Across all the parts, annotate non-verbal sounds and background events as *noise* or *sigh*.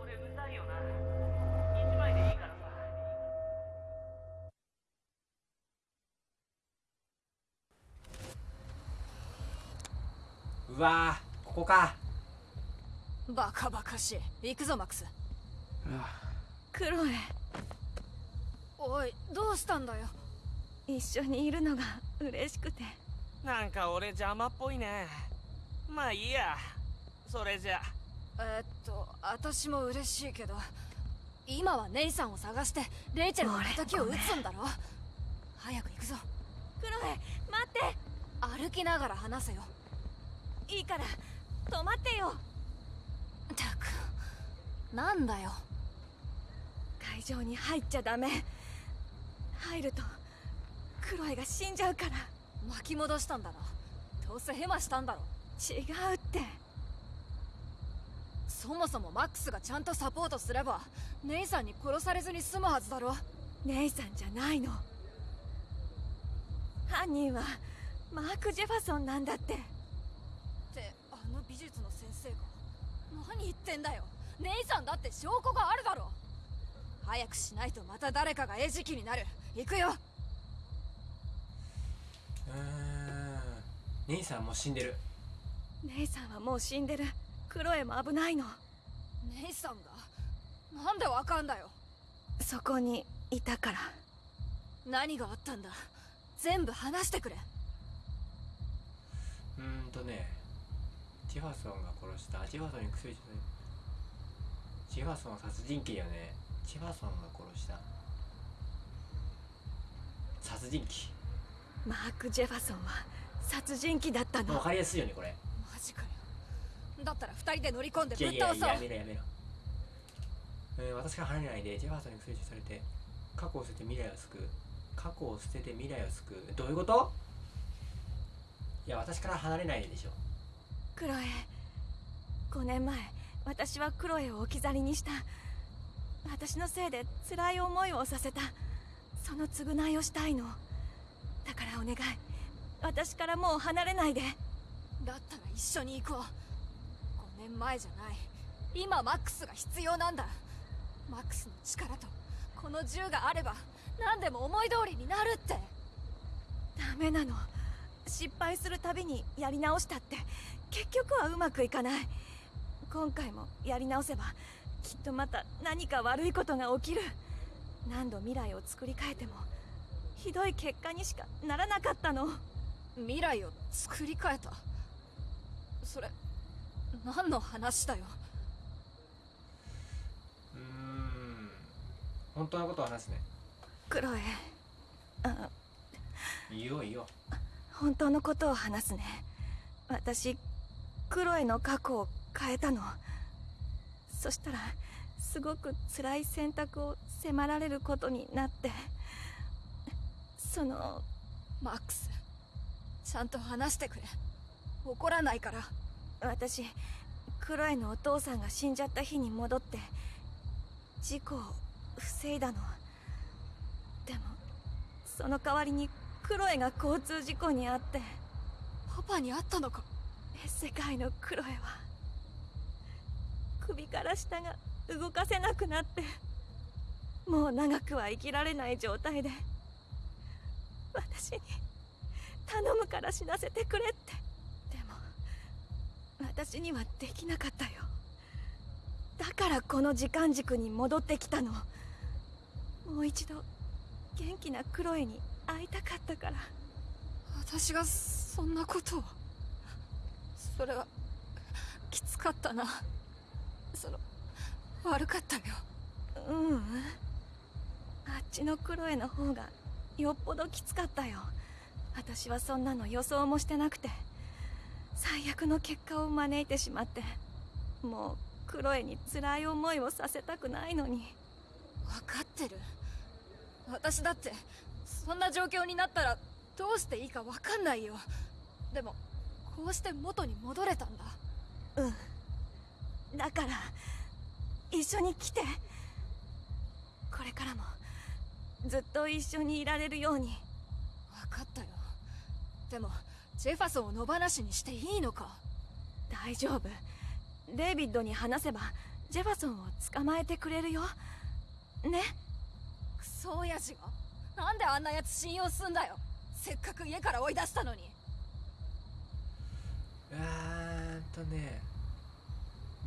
俺うざいよな一枚でいいからさうわーここか。バカバカしい。行くぞマックス。クロエおいどうしたんだよ。一緒にいるのが嬉しくて。なんか俺邪魔っぽいね。まあいいや。それじゃ。えーっと私も嬉しいけど今はネイさんを探してレイチェルの敵を撃つんだろ？早く行くぞ。クロエ待っ歩きながら話せよ。ていいから止まってよ。たくなんだよ。会場に入っちゃダメ。入るとクロエが死んじゃうから。巻き戻したんだなどうせヘマしたんだろ？違うってそもそもマックスがちゃんとサポートすればネイさんに殺されずに済むはずだろ。姉さんじゃないの。犯人はマーク・ジェファソンなんだって。ってあの美術の先生が？何言ってんだよ。ネイさんだって証拠があるだろ。早くしないとまた誰かが餌食になる。行くよ。うーん。姉さんもう死んでる。姉さんはもう死んでるクロエも危ないの。ネイさんがなんでわかんだよ。そこにいたから。何があったんだ。全部話してくれ。うーんとねジェファソンが殺したジェファソンに薬ジェファソンは殺人鬼よね。ジェファソンが殺した。殺人マーク・ジェファソンは殺人鬼だったの。鬼わかりやすいよねこれ。マジかよだったら二人で乗り込んでぶっ倒そう。やめろやめろ、えー私から離れないでジェファソンに薬されて過去を捨てて未来を救う。過去を捨てて未来を救う。どういうこと？いや私から離れないででしょ。クロエ5年前私はクロエを置き去りにした。私のせいで辛い思いをさせた。その償いをしたいの。だからお願い。私からもう離れないで。だったら一緒に行こう。5年前じゃない。今マックスが必要なんだ。マックスの力とこの銃があれば何でも思い通りになるって。ダメなの。失敗するたびにやり直したって。結局はうまくいかない。今回もやり直せばきっとまた何か悪いことが起きる。何度未来を作り変えてもひどい結果にしかならなかったの。未来を作り変えた。それ何の話だよ。うーん。本当のことを話すね。クロエあ。いいよいいよ。本当のことを話すね。私クロエの過去を変えたの。そしたらすごく辛い選択を迫られることになって。そのマックスちゃんと話してくれ。怒らないから私クロエのお父さんが死んじゃった日に戻って事故を防いだの。でもその代わりにクロエが交通事故に遭って。パパに会ったのか？世界のクロエは。首から下が動かせなくなってもう長くは生きられない状態で私に頼むから死なせてくれって私にはできなかったよ。だからこの時間軸に戻ってきたの。もう一度元気なクロエに会いたかったから。私がそんなことを。それはきつかったな。その悪かったよ。ううん。あっちのクロエの方がよっぽどきつかったよ。私はそんなの予想もしてなくて最悪の結果を招いてしまってもうクロエに辛い思いをさせたくないのに。分かってる。私だってそんな状況になったらどうしていいか分かんないよ。でもこうして元に戻れたんだ。うん。だから一緒に来て。これからもずっと一緒にいられるように。分かったよ。でもジェファソンを野放しにしていいのか？大丈夫。デイビッドに話せばジェファソンを捕まえてくれるよ。ね？クソ親父が？なんであんなやつ信用すんだよ？せっかく家から追い出したのに。うーんとね。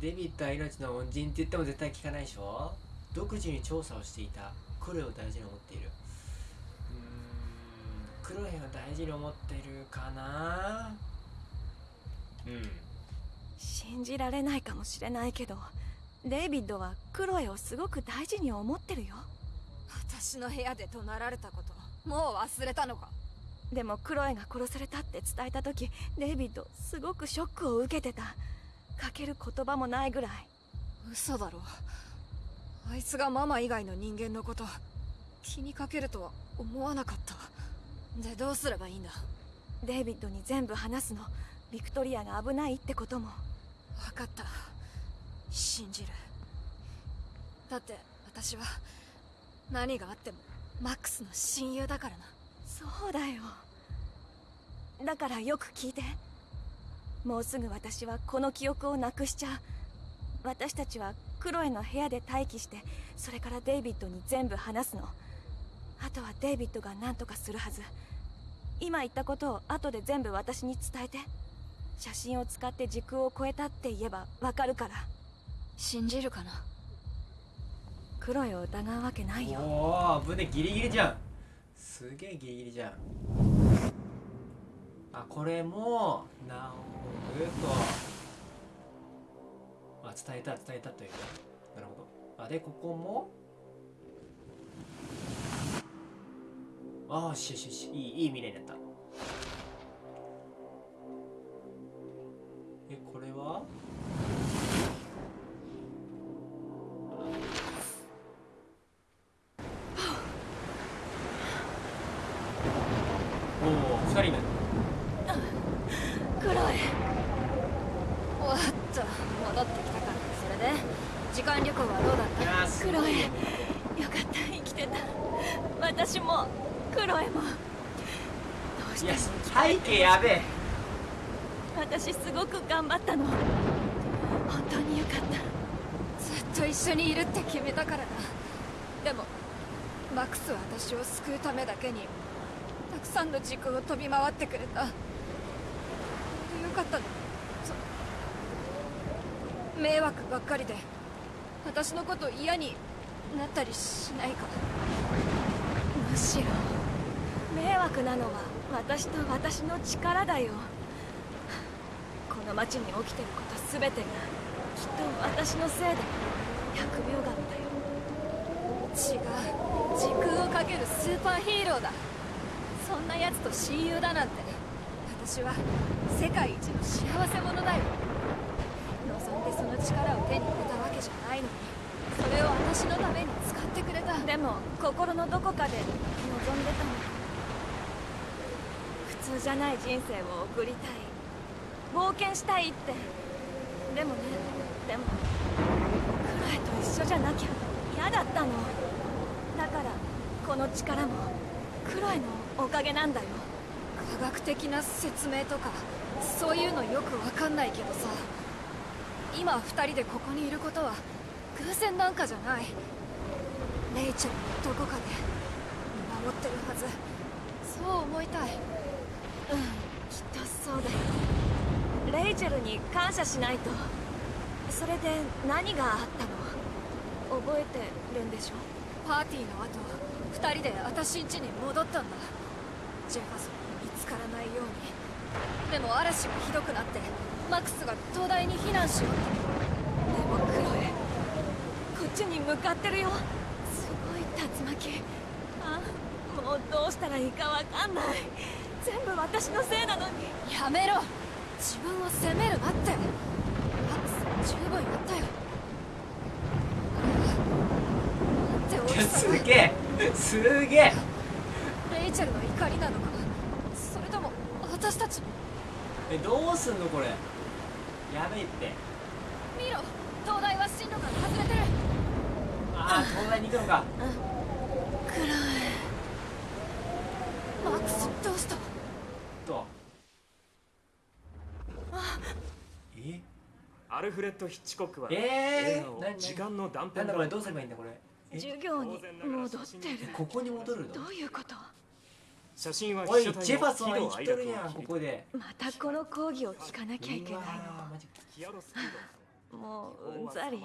デビッドは命の恩人って言っても絶対聞かないでしょ？独自に調査をしていた。クロエを大事に思っているうーんクロエを大事に思ってるかな。うん信じられないかもしれないけどデイビッドはクロエをすごく大事に思ってるよ。私の部屋で怒鳴られたこともう忘れたのか。でもクロエが殺されたって伝えた時デイビッドすごくショックを受けてた。かける言葉もないぐらい。嘘だろ。あいつがママ以外の人間のこと気にかけるとは思わなかったでどうすればいいんだ？デイビッドに全部話すの。ビクトリアが危ないってことも。分かった。信じる。だって私は何があってもマックスの親友だからな。そうだよ。だからよく聞いて。もうすぐ私はこの記憶をなくしちゃう。私たちはクロエの部屋で待機してそれからデイビッドに全部話すのあとはデイビッドが何とかするはず。今言ったことを後で全部私に伝えて。写真を使って時空を超えたって言えばわかるから。信じるかな？クロエを疑うわけないよ。おお危ねギリギリじゃん。すげえギリギリじゃん。あこれもなおぐと。あ伝えた伝えたというね。なるほど。あでここもああしよしよし。いいいい未来になった。救うためだけにたくさんの時空を飛び回ってくれた。よかったの。迷惑ばっかりで私のこと嫌になったりしないか。むしろ迷惑なのは私と私の力だよ。この町に起きてること全てがきっと私のせいで。疫病神だよ違う時空をかけるスーパーヒーローだ。そんな奴と親友だなんて。私は世界一の幸せ者だよ。望んでその力を手に入れたわけじゃないのに。それを私のために使ってくれた。でも心のどこかで望んでたの。普通じゃない人生を送りたい。冒険したいって。でもね。でも。クラエと一緒じゃなきゃ嫌だったの。だからこの力もクロエのおかげなんだよ。科学的な説明とかそういうのよくわかんないけどさ。今二人でここにいることは偶然なんかじゃない。レイチェルのどこかで見守ってるはず。そう思いたい。うんきっとそうだ。よレイチェルに感謝しないと。それで何があったの？覚えてるんでしょ？パーティーの後二人で私ん家に戻ったんだ。ジェファソンに見つからないように。でも嵐がひどくなってマックスが東大に避難しようでもクロエこっちに向かってるよ。すごい竜巻。あもうどうしたらいいかわかんない。全部私のせいなのに。やめろ。自分を責めるなって。マックス十分やったよ。あれはなんて大きさすげえ。すげえ。レイチェルの怒りなのか。それとも私たち？えどうすんのこれ？やべえって。見ろ。東大は進路か。ら外れてる。ああ東大に行くのか。クロエマックスどうした？とえ？アルフレッド・ヒッチコックはえ映画をー？何？時間の断なん片だこれ？どうすればいいんだこれ？え授業に戻ってる。ここに戻るの？どういうこと？写真はおいジェファソン生きとるやんここで。またこの講義を聞かなきゃいけない。のもううんざり。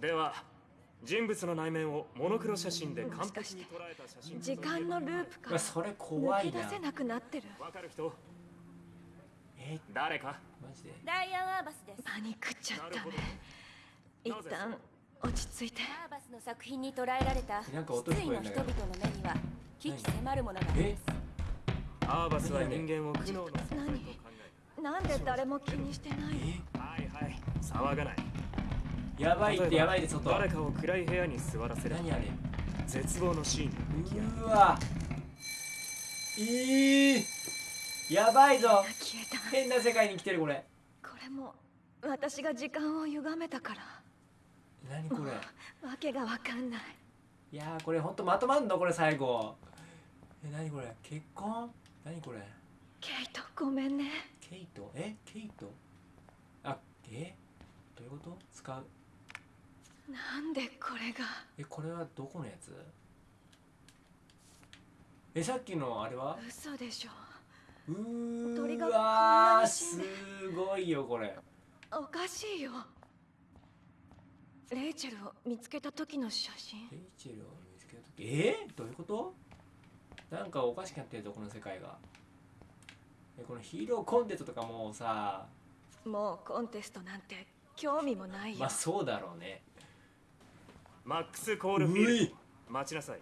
では人物の内面をモノクロ写真で完璧に捉えた写真時間のループからうわそれ怖いな。抜け出せなくなってる。わかる人え？誰か？マジで。ダイアン・アーバスです。パニックっちゃったね。一旦落ち着いて。アーバスの作品に捉えられた失意の人々の目には危機迫るものがありえます。アーバスは人間を苦悩の存在と考えなんで誰も気にしてないはいはい騒がない。やばいってやばいで外。誰かを暗い部屋に座らせる。何あれ？絶望のシーンうわ。えー、やばいぞ。消えた。変な世界に来てるこれ。これも私が時間を歪めたから何これ？*laughs* わけがわかんない。いやーこれほんとまとまんの？これ最後。え何これ？結婚？何これ？ケイトごめんね。ケイト？え？ケイト？あえ？どういうこと？使う？なんでこれが？えこれはどこのやつ？えさっきのあれは？嘘でしょ。うーわすごいよこれ。おかしいよレイチェルを見つけた時の写真。レイチェルを見つけた時？え？ー、どういうこと？なんかおかしくなってるぞこの世界が。えこのヒーローコンテストとかもうさ。もうコンテストなんて興味もないよ、まあそうだろうね。マックス・コールフィール待ちなさい。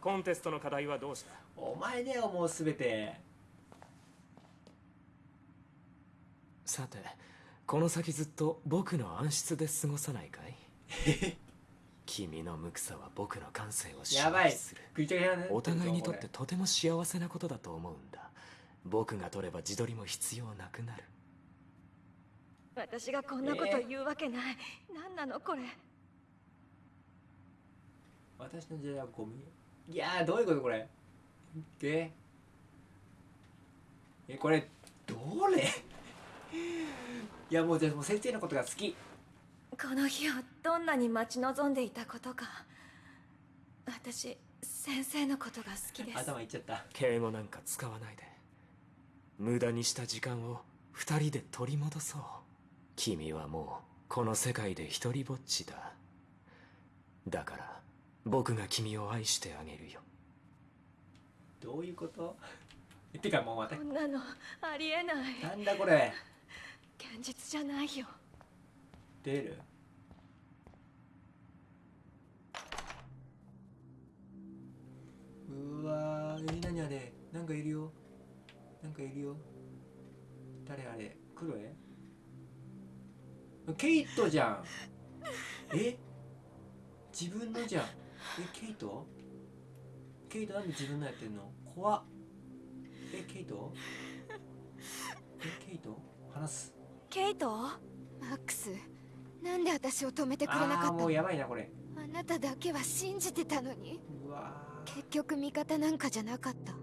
コンテストの課題はどうした？お前だよもうすべて。さてこの先ずっと僕の暗室で過ごさないかい？*laughs* 君の無垢さは僕の感性をやばい。刺激するお互いにとってことても幸せなことだと思うんだ。僕が取れば自撮りも必要なくなる。私がこんなこと言うわけない、何なのこれれ。私の時代はゴミ？いやーどういうことこれ？え？えこれどれ？*laughs* いやもうじゃあもう先生のことが好き。この日をどんなに待ち望んでいたことか。私先生のことが好きです。頭いっちゃった。敬語なんか使わないで。無駄にした時間を二人で取り戻そう。君はもうこの世界で一人ぼっちだ。だから僕が君を愛してあげるよ。どういうこと？えてかもうまたこんなのありえない。なんだこれ？現実じゃないよ。出る？うわーえ何あれ？なんかいるよ。なんかいるよ。誰あれ？クロエケイトじゃん。え？自分のじゃん。えケイト？ケイトなんで自分のやってんの？怖っ。えケイト？えケイト？話す。ケイト？マックス？なんで私を止めてくれなかああーもうったのやばいなこれ。あなただけは信じてたのに。うわー結局味方なんかじゃなかった。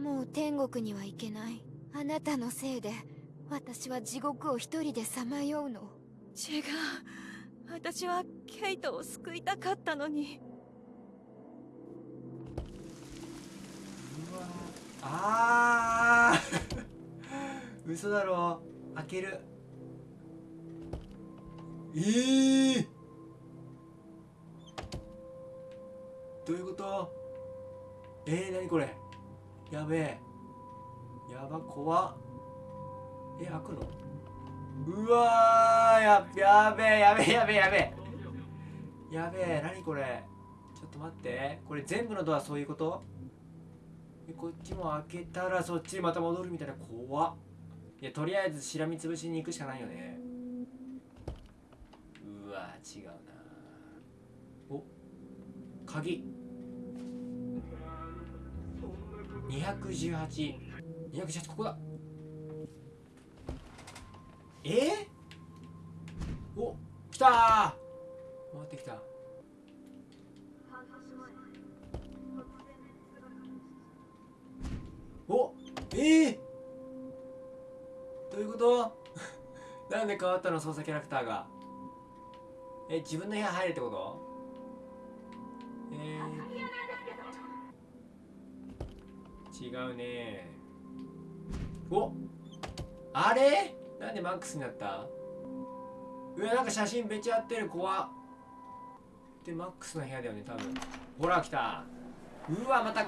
もう天国には行けない。あなたのせいで私は地獄を一人でさまようの。違う。私はケイトを救いたかったのに。うわあー。*laughs* 嘘だろ。開ける。えー、どういうこと？えー、何これ？やべえ。やば怖っ。え開くの？うわややべえやべえやべえやべえ。やべえ何これ？ちょっと待って。これ全部のドアそういうこと？えこっちも開けたらそっちまた戻るみたいな。怖っ。いやとりあえずしらみつぶしに行くしかないよね。うわ違うなお？鍵。218218ここだ。え？ー、お来たー。回ってきた。おえー、どういうこと？*laughs* なんで変わったの？操作キャラクターが。え自分の部屋入るってこと？違うね。おあれ？なんでマックスになった？うわなんか写真めっちゃ合ってる。怖っ。でマックスの部屋だよね多分。ほら来た。うわまた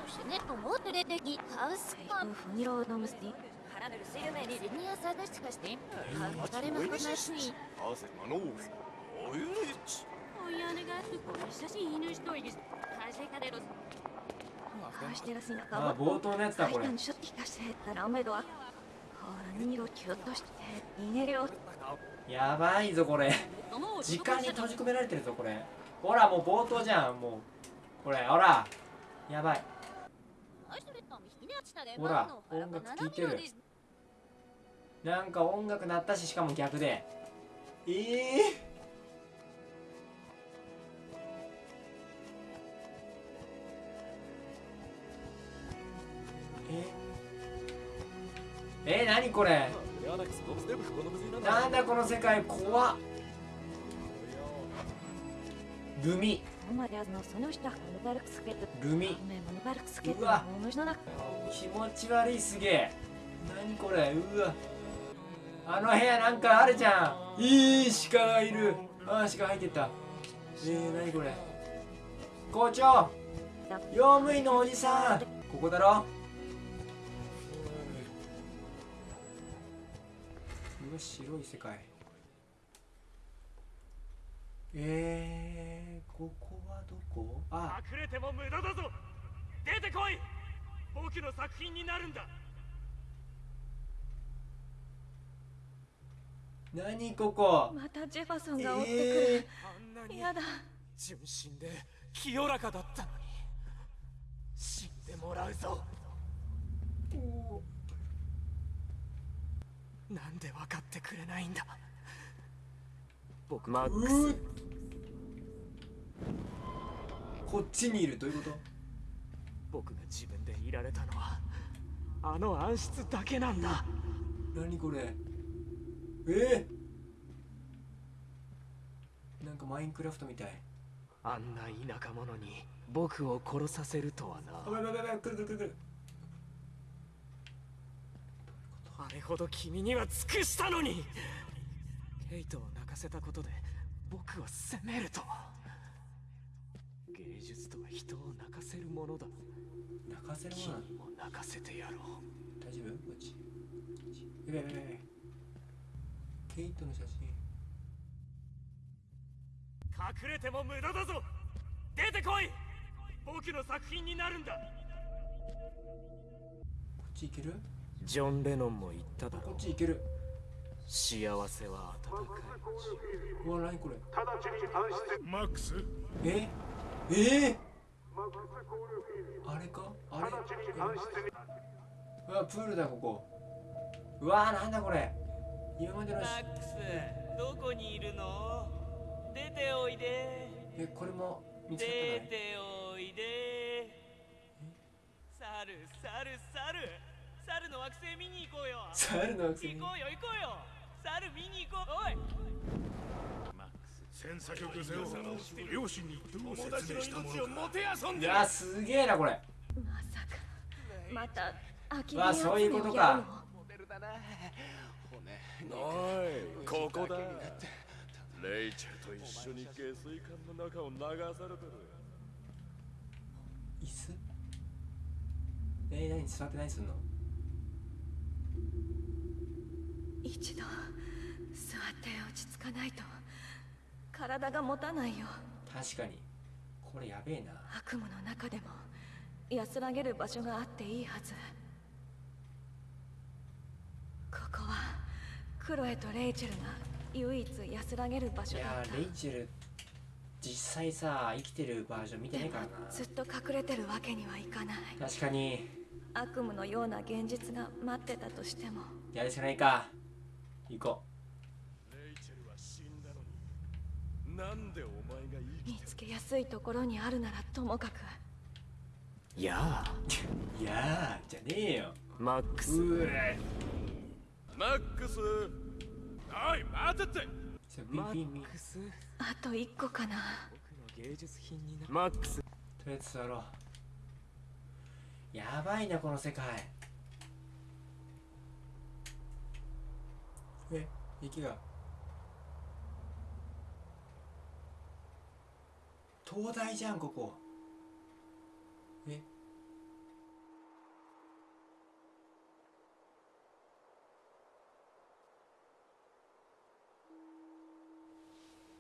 あ冒頭のやつだこれ。やばいぞこれ。時間に閉じ込められてるぞこれ。ほらもう冒頭じゃんもう。これほら。やばい。ほら音楽聴いてる。なんか音楽鳴ったししかも逆で。ええええ何これ？なんだこの世界？怖っ。ルミ。ルミ。うわ。気持ち悪いすげえ。何これ？うわ。あの部屋なんかあるじゃん。いい鹿がいる。あ鹿入ってった。えー、何これ？校長。用務員のおじさん。ここだろ。うわ白い世界。えー、ここはどこ？あ。隠れても無駄だぞ。出てこい。僕の作品になるんだ。何ここ？またジェファソンが追ってくえるあんなにやだ。純真で清らかだったのに。死んでもらうぞなんで分かってくれないんだ？僕マックうスこっちにいる。どういうこと？僕が自分でいられたのはあの暗室だけなんだ。何これ？え？ー、なんかマインクラフトみたい。あんな田舎者に僕を殺させるとはあやばいやばいやばい来る来る来る来るなあれほど君には尽くしたのに。ケイトを泣かせたことで僕を責めると。は芸術とは人を泣かせるものだ。泣かせるも君のなの？も泣かせてやろう。大丈夫？こっち。やばいやばいやばいケイトの写真。隠れても無駄だぞ。出てこい。僕の作品になるんだ。こっち行ける？ジョン・レノンも言っただころっち行ける。幸せは温かい。うわ何これマックスえ？え？あれか？あれ？うわプールだここ。うわなんだこれ。今までのしマックスどこにいるの？出ておいで。えこれも見つか出ってないておいで。猿猿猿猿の惑星見に行こうよ。猿の惑星に？行こうよ行こうよ。猿見に行こう。おい。戦作曲ゼを両親にどう説明したものか。もてあそんいやすげえなこれ。まさかまた空きわそういうことかおいここだ。レイチェルと一緒に下水管の中を流されてる。椅子？えー、何座って何すんの一度座って落ち着かないと。体が持たないよ。確かに。これやべえな。悪夢の中でも安らげる場所があっていいはず。ここはクロエとレイチェルが唯一安らげる場い所だった。やーレイチェル実際さ生きてるバージョン見てねえからずっと隠れてるわけにはいかない。な確かに。悪夢のような現実が待ってたとしても。やるしかないか。行こレイチェルは死んだのになんでお前が生き見つけやすいところにあるならともかく。いやあ。う *laughs* いやーじゃねえよ。マックス。うえ。マックス。おい待てって。マビビンビンックスあと一個かな。僕の芸術品にな。マックス。とりあえず座ろう。やばいなこの世界。え息が東大じゃんここ。え？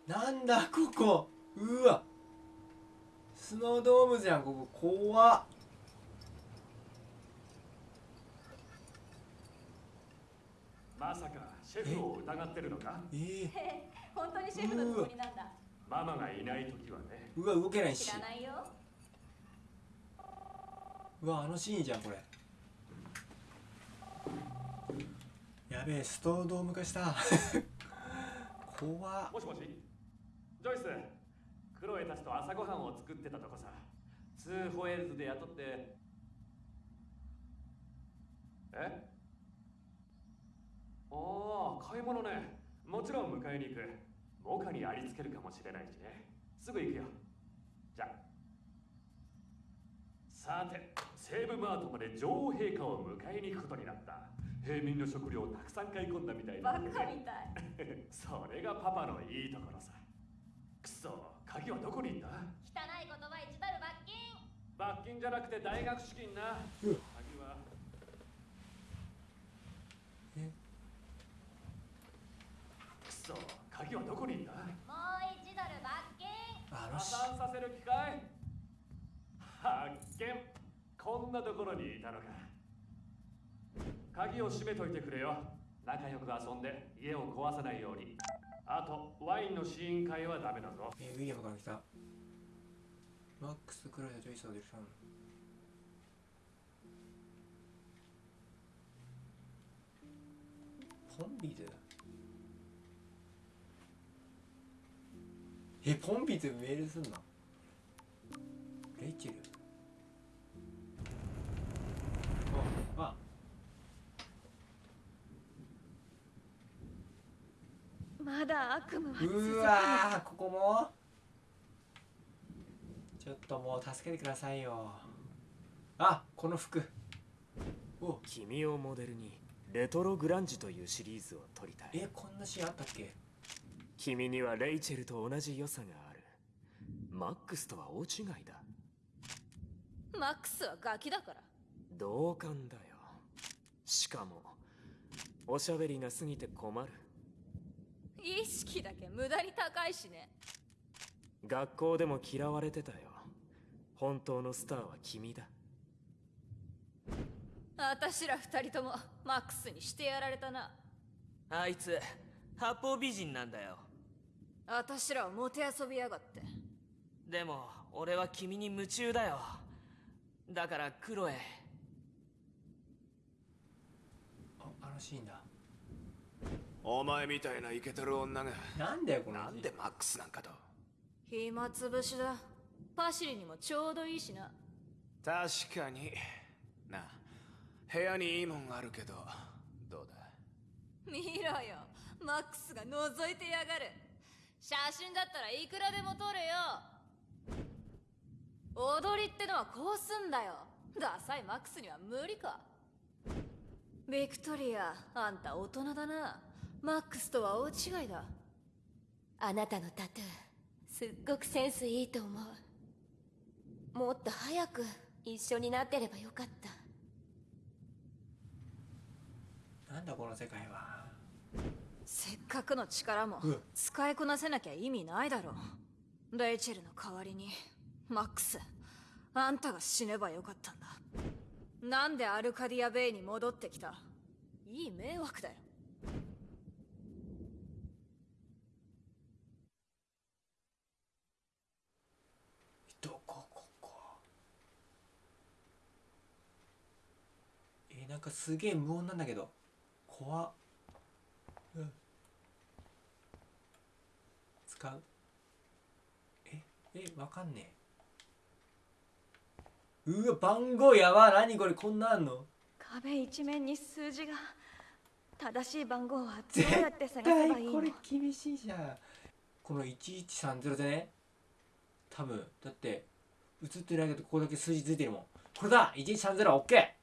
なんだここ。うわ。スノードームじゃんここ。怖っ。まさかシェフを疑ってるのか？え？*laughs* 本当にシェフのつもりなんだママがいない時はね。ー、うわ動けないし。ないよ。うわあのシーンじゃんこれ。やべえストードーム化した。怖っ。もしもし。ジョイスクロエたちと朝ごはんを作ってたとこさ。ツーホエールズで雇って。え？ああ買い物ね。もちろん迎えに行くモカにありつけるかもしれないしね。すぐ行くよ。じゃあ。さてセイブマートまで女王陛下を迎えに行くことになった。平民の食料をたくさん買い込んだみたいなんで。ねたい。*laughs* それがパパのいいところさ。くそ鍵はどこにいった？汚い言葉一ダル罰金。罰金じゃなくて大学資金なうん鍵はえくそ鍵はどこにいったもう一ドル罰金あのし破産させる機会発見こんなところにいたのか。鍵を閉めといてくれよ。仲良く遊んで家を壊さないように。あとワインの試飲会はダメだぞ。えウィリアムから来た。マックス・クロエとジョイス・オデルさんポンビズ？えポンビズメールすんの？レイチェルああまだ悪夢は続く。うわーここも？ちょっともう助けてくださいよ。あこの服。お。君をモデルにレトログランジというシリーズを撮りたい。えこんなシーンあったっけ？君にはレイチェルと同じ良さがある。マックスとは大違いだ。マックスはガキだから。同感だよ。しかもおしゃべりが過ぎて困る意識だけ無駄に高いしね。学校でも嫌われてたよ。本当のスターは君だ。私ら二人ともマックスにしてやられたな。あいつ八方美人なんだよ。私らをもてあそびやがって。でも俺は君に夢中だよ。だからクロエああのシーンだお前みたいなイケてる女が。なんだよこのなんでマックスなんかと。暇つぶしだ。パシリにもちょうどいいしな。確かに。なあ部屋にいいもんあるけどどうだ？見ろよ。マックスが覗いてやがる。写真だったらいくらでも撮れよ。踊りってのはこうすんだよ。ダサいマックスには無理か。ビクトリアあんた大人だなマックスとは大違いだ。あなたのタトゥーすっごくセンスいいと思う。もっと早く一緒になってればよかった。なんだこの世界は。せっかくの力もうん。使いこなせなきゃ意味ないだろレイチェルの代わりにマックスあんたが死ねばよかったんだ。なんでアルカディアベイに戻ってきた？いい迷惑だよどこここえなんかすげえ無音なんだけど。怖っ。うん。使う。え？え？わかんねえ。うわ番号やば何これ？こんなんあんの？壁一面に数字が正しい番号はどうやって探せばいいの？これ厳しいじゃん。この1130でね。多分だって映ってないけどここだけ数字ついてるもん。これだ！1130OK オッケ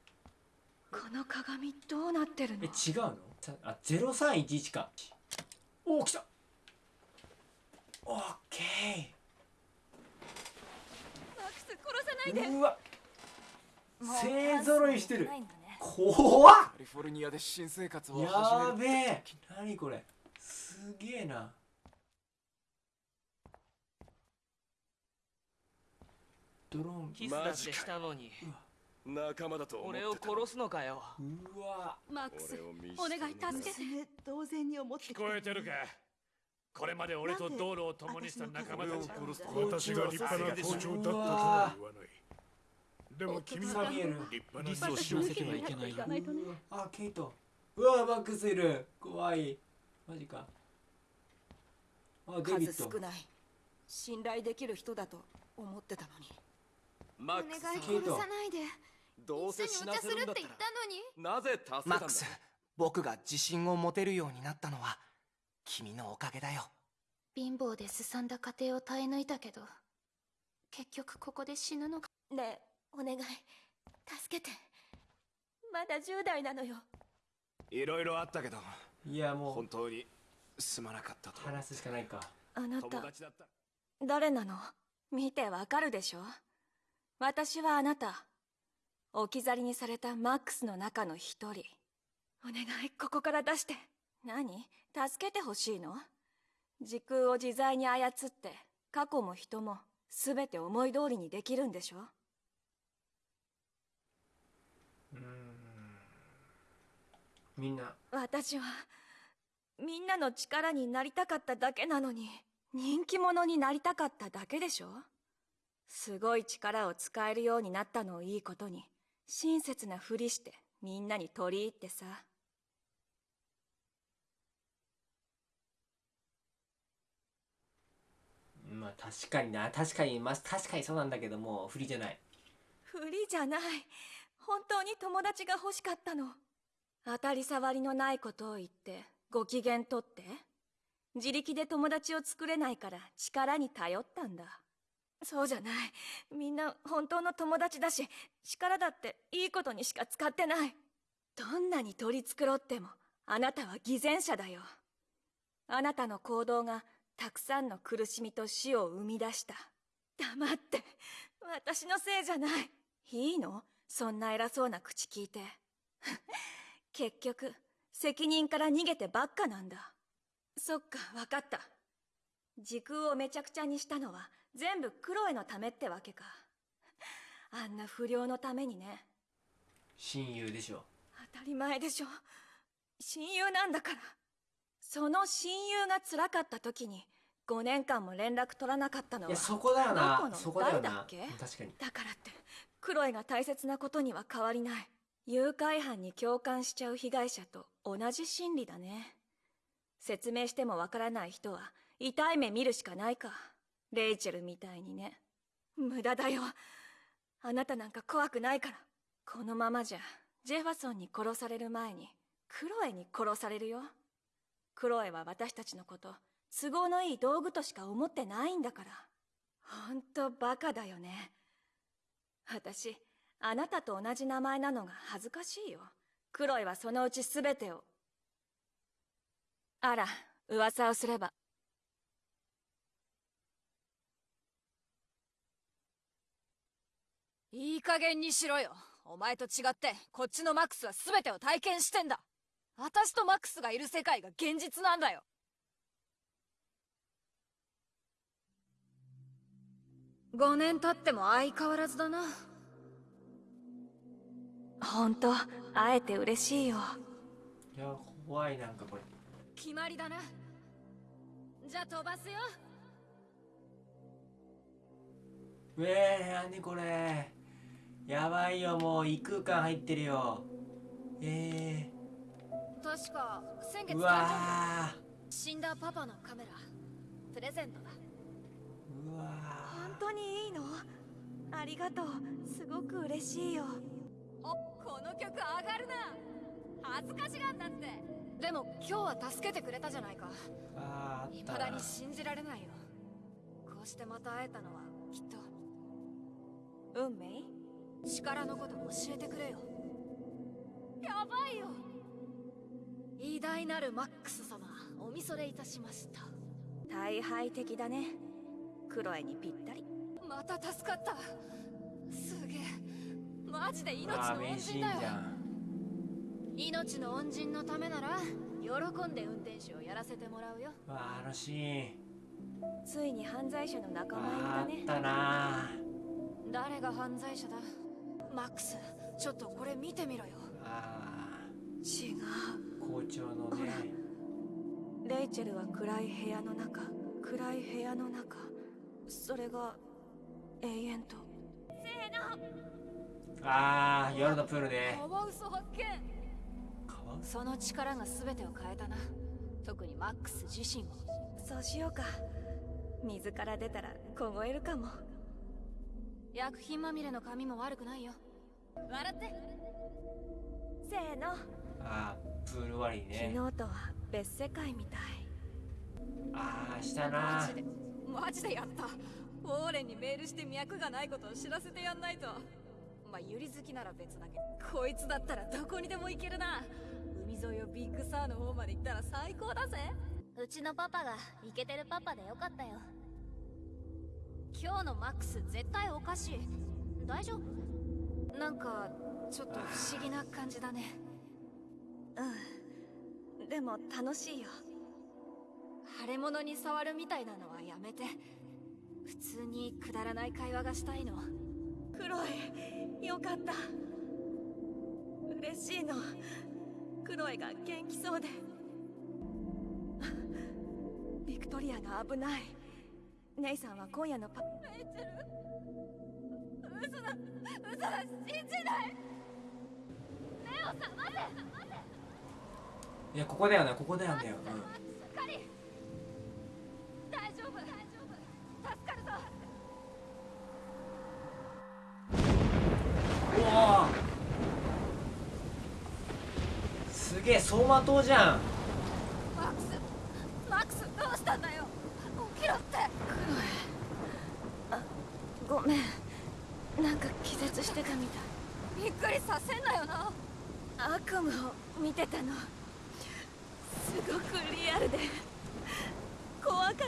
この鏡どうなってるの？ーえ違うの？さあ0311か。おお来た。オッケマックス殺さないで。ーうわ。勢ぞろいしてる。怖っ。カリフォルニアで新生活をや始めるべえ何これ。すげえな。ドローン。キスだってしたのに仲間だと思って俺を殺すの？かようわ。マックスお願い助けて娘同然に思って。聞こえてるか？これまで俺と道路を共にした仲間たち私が立派な校長だったとは言わない。でも君はサビエル立派な組織をせてはいけないよあケイト。うわマックスいる。怖い。マジか。あデビット。数少ない。信頼できる人だと思ってたのに。マックス。さんケイトないでどうせ死なせるんだったらなぜ助けたんだマックス僕が自信を持てるようになったのは君のおかげだよ。貧乏ですさんだ家庭を耐え抜いたけど結局ここで死ぬのか。ねえお願い。助けて。まだ10代なのよ。いろいろあったけどいやも本当にすまなかったと。う話すしかないか。あなた友達だった。誰なの？見てわかるでしょ？私はあなた置き去りにされたマックスの中の一人。お願いここから出して。何？助けてほしいの？時空を自在に操って過去も人も全て思い通りにできるんでしょ？うーん。みんな。私はみんなの力になりたかっただけなのに人気者になりたかっただけでしょ？すごい力を使えるようになったのをいいことに親切なふりしてみんなに取り入ってさ。まあ確かにな。確かにまあ確かにそうなんだけども不利じゃない。ふりじゃない。本当に友達が欲しかったの。当たり障りのないことを言ってご機嫌とって。自力で友達を作れないから力に頼ったんだそうじゃない。みんな本当の友達だし力だっていいことにしか使ってない。どんなに取り繕ってもあなたは偽善者だよ。あなたの行動がたくさんの苦しみと死を生み出した。黙って。私のせいじゃない。いいの？そんな偉そうな口聞いて。*laughs* 結局責任から逃げてばっかなんだ。そっか分かった。時空をめちゃくちゃにしたのは全部クロエのためってわけか。*laughs* あんな不良のためにね。親友でしょ。当たり前でしょ。親友なんだから。その親友が辛かった時に5年間も連絡取らなかったのはいやそこだよあなそこだよな。誰だっけ？確かに。だからってクロエが大切なことには変わりない。誘拐犯に共感しちゃう被害者と同じ心理だね。説明してもわからない人は痛い目見るしかないか。レイチェルみたいにね。無駄だよ。あなたなんか怖くないから。このままじゃジェファソンに殺される前にクロエに殺されるよ。クロエは私たちのこと都合のいい道具としか思ってないんだから。ほんとバカだよね。私あなたと同じ名前なのが恥ずかしいよ。クロエはそのうち全てを。あら噂をすれば。いい加減にしろよ。お前と違ってこっちのマックスは全てを体験してんだ。私とマックスがいる世界が現実なんだよ。5年経っても相変わらずだな。ほんと会えて嬉しいよ。いや怖いなんかこれ。決まりだな。じゃあ飛ばすよ。うえー、何これやばいよもう異空間入ってるよ。え確か先ー、う月誕わ死んだパパのカメラ。プレゼントだ。ーうわ本当にいいの？ありがとう。すごく嬉しいよ。おこの曲上がるな。恥ずかしがんなって。でも今日は助けてくれたじゃないか。あーあった。未だに信じられないよ。こうしてまた会えたのはきっと。運命？力のこと教えてくれよ。やばいよ。偉大なるマックス様おみそれいたしました。大敗的だね。クロエにぴったり。また助かった。すげえ。マジで命の恩人だよ。命の恩人のためなら喜んで運転手をやらせてもらうよ。うわああのシーン。ついに犯罪者の仲間入りあだね。ったな。誰が犯罪者だ？マックスちょっとこれ見てみろよ。あ違う。校長のね。レイチェルは暗い部屋の中。暗い部屋の中。それが永遠と。せーの。あー夜のプールね。カワウソ発見。その力が全てを変えたな。特にマックス自身をそうしようか。水から出たら凍えるかも。薬品まみれの髪も悪くないよ笑って。せーの。あープール終わりね。昨日とは別世界みたい。ああしたな。マジで。マジでやった。ウォーレンにメールして脈がないことを知らせてやんないと。まあユリ好きなら別だけど。こいつだったらどこにでも行けるな。海沿いをビッグサーの方まで行ったら最高だぜ。うちのパパがイケてるパパでよかったよ。今日のマックス絶対おかしい。大丈夫？なんかちょっと不思議な感じだね。うん。でも楽しいよ。腫れ物に触るみたいなのはやめて。普通にくだらない会話がしたいの。クロエよかった。嬉しいの。クロエが元気そうで。ビクトリアが危ない。ネイさんは今夜のパ。レイチェル嘘だ嘘だ信じない。目を覚ませいやここだよね。ここだよね。うん。しっかり大丈夫大丈夫助かるぞうわー。すげえ走馬灯じゃん。マックスマックスどうしたんだよ。起きろって。ごめんなんか気絶してたみたい。びっくりさせんなよな。悪夢を見てたの。すごくリアルで。怖かった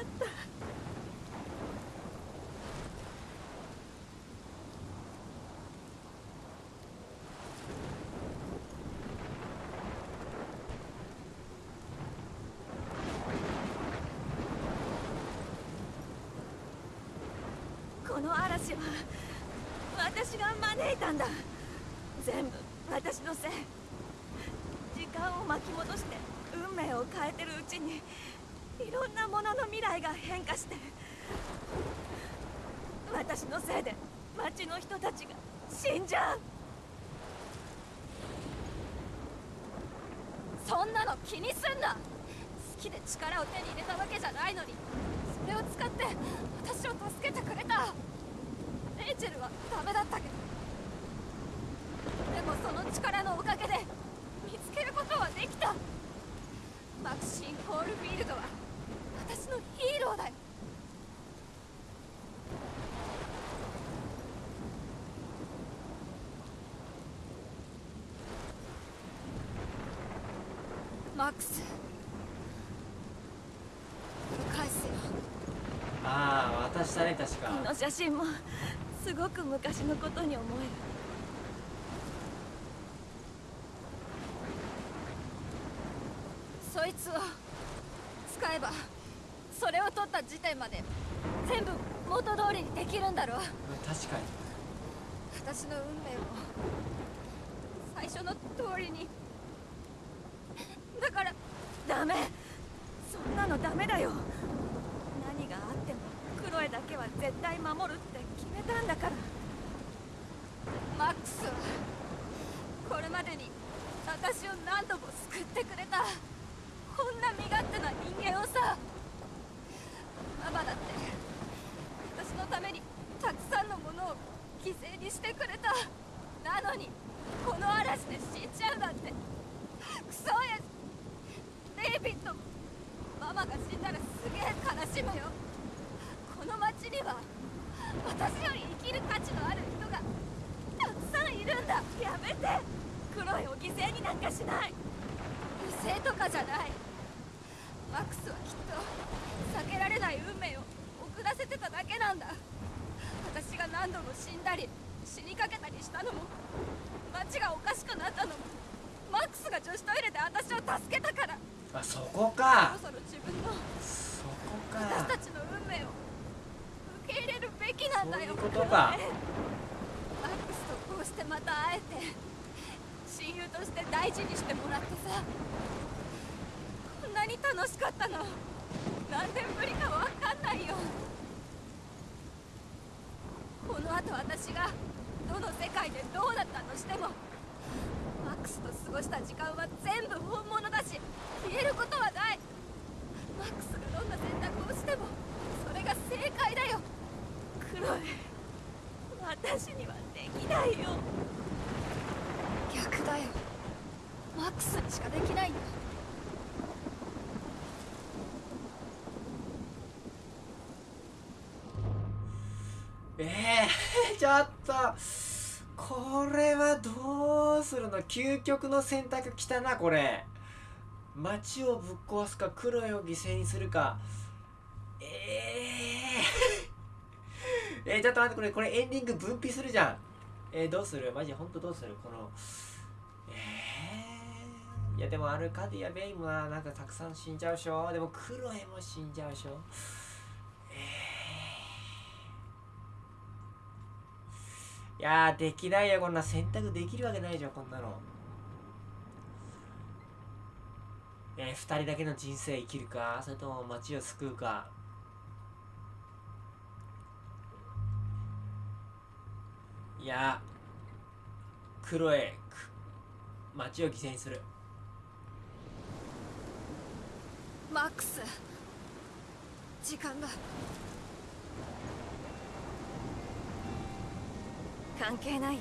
この嵐は私が招いたんだ全部私のせい時間を巻き戻して運命を変えてるうちにいろんなものの未来が変化して私のせいで町の人たちが死んじゃうそんなの気にすんな好きで力を手に入れたわけじゃないのにそれを使って私を助けてくれた。レイチェルはダメだったけど。でもその力のおかげで見つけることはできた。マクシン・コールフィールドは私のヒーローだよ。マックス返すよああ渡したね確か。この写真もすごく昔のことに思える。そいつを使えばそれを取った時点まで全部元通りにできるんだろう。確かに。私の運命も最初の通りに。だからダメ。そんなのダメだよ何があってもクロエだけは絶対守るって決めたんだからマックスはこれまでに私を何度も救ってくれたこんな身勝手な人間をさママだって私のためにたくさんのものを犠牲にしてくれたなのにこの嵐で死んじゃうなんてクソ親父じゃないマックスはきっと避けられない運命を遅らせてただけなんだ。私が何度も死んだり死にかけたりしたのも街がおかしくなったのもマックスが女子トイレで私を助けたから。あそこか。そろそろ自分のそこか。私たちの運命を受け入れるべきなんだよ。そういうことか。マックスとこうしてまた会えて親友として大事にしてもらってさに楽しかったの。何年ぶりかわかんないよ。この後私がどの世界でどうだったとしてもマックスと過ごした時間は全部本物だし消えることはない。マックスがどんな選択をしてもそれが正解だよ。クロエ私にはできないよ。逆だよ。マックスにしかできない。んだこれはどうするの？究極の選択きたなこれ。街をぶっ壊すかクロエを犠牲にするか。えー、*laughs* えー、ちょっと待ってこれこれエンディング分泌するじゃん。えー、どうする？マジほんとどうする？このえー、いやでもアルカディア・ベイムはなんかたくさん死んじゃうしょ。でもクロエも死んじゃうしょ。いやできないよこんな選択できるわけないじゃんこんなの。えー、2人だけの人生生きるか？それとも街を救うか？いやクロエ街を犠牲にする。マックス時間が関係ないよ。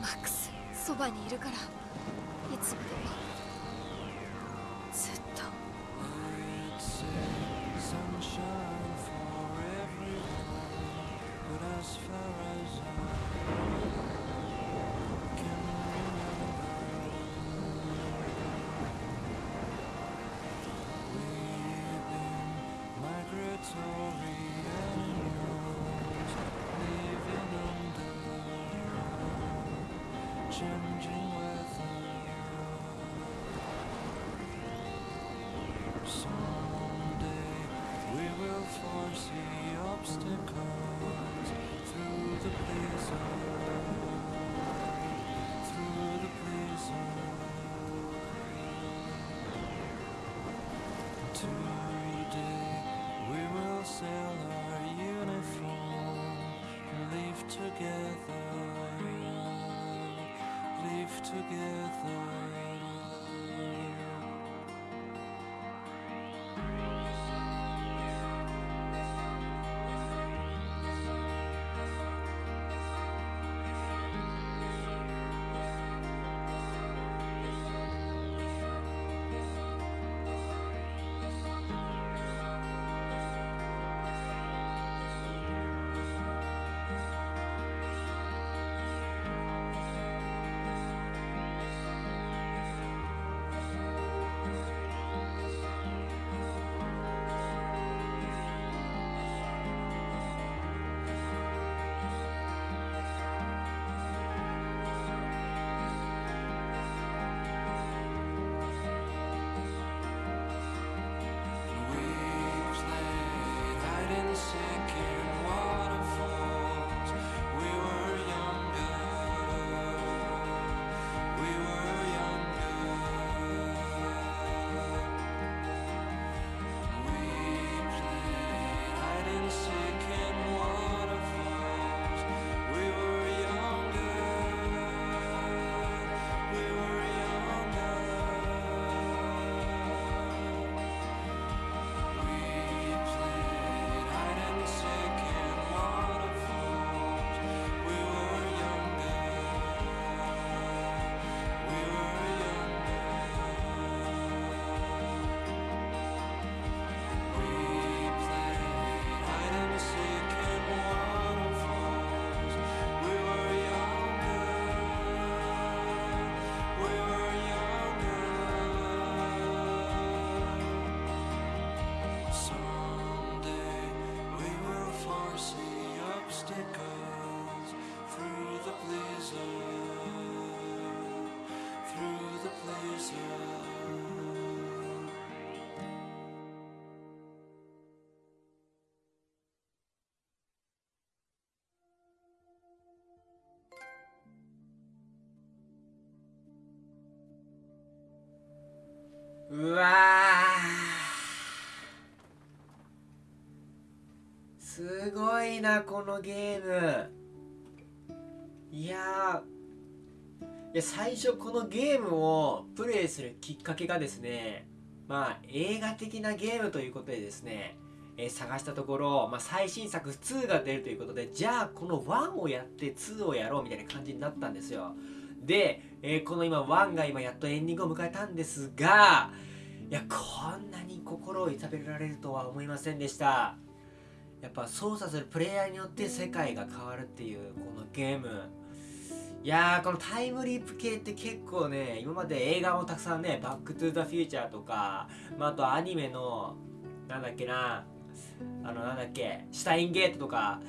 マックスそばにいるからいつまでも。Changing together, live together. うわー。すごいなこのゲーム。いやいや最初このゲームをプレイするきっかけがですねまあ映画的なゲームということでですね、えー、探したところ、まあ、最新作2が出るということでじゃあこの1をやって2をやろうみたいな感じになったんですよ。で、えー、この今1が今やっとエンディングを迎えたんですがいやこんなに心を痛められるとは思いませんでした。やっぱ操作するプレイヤーによって世界が変わるっていうこのゲーム。いやーこのタイムリープ系って結構ね今まで映画もたくさんね「バック・トゥ・ザ・フューチャー」とか、まあ、あとアニメのなんだっけなあのなんだっけシュタインゲートとか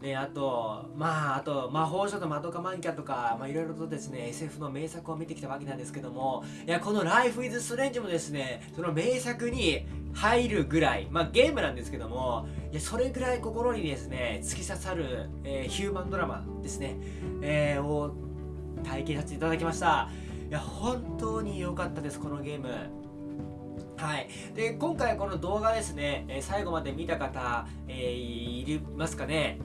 ね、あと、まあ、あと、魔法書とマドカマンキャとか、まあ、いろいろとですね、SF の名作を見てきたわけなんですけども、いや、この Life is Strange もですね、その名作に入るぐらい、まあ、ゲームなんですけども、いや、それぐらい心にですね、突き刺さる、えー、ヒューマンドラマですね、えー、を体験させていただきました。いや、本当に良かったです、このゲーム。はい、で今回この動画ですね、え、最後まで見た方、えー、いますかね？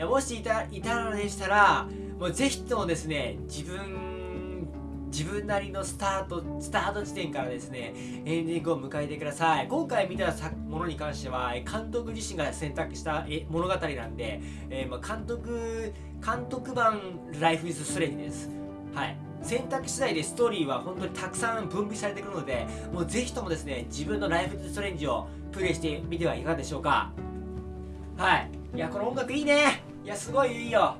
やもしいたいたのでしたらもうぜひともですね自分自分なりのスタートスタート地点からですねエンディングを迎えてください。今回見たものに関しては監督自身が選択した物語なんで、えー、ま監督監督版ライフイズストレンジです。はい。選択次第でストーリーは本当にたくさん分泌されてくるのでもうぜひともですね自分のライフイズストレンジをプレイしてみてはいかがでしょうか。はい。いやこの音楽いいね。いやすごいいいよ。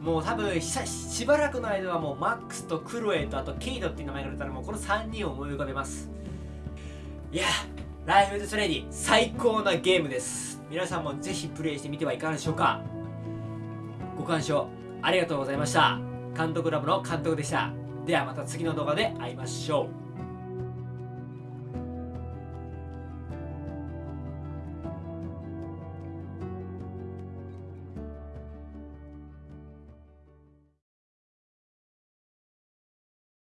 もう多分しばらくの間はもうマックスとクロエとあとケイドっていう名前が出たらもうこの3人を思い浮かべます。いやライフズスレディ最高なゲームです。皆さんもぜひプレイしてみてはいかがでしょうか。ご鑑賞ありがとうございました。監督ラブの監督でした。ではまた次の動画で会いましょう。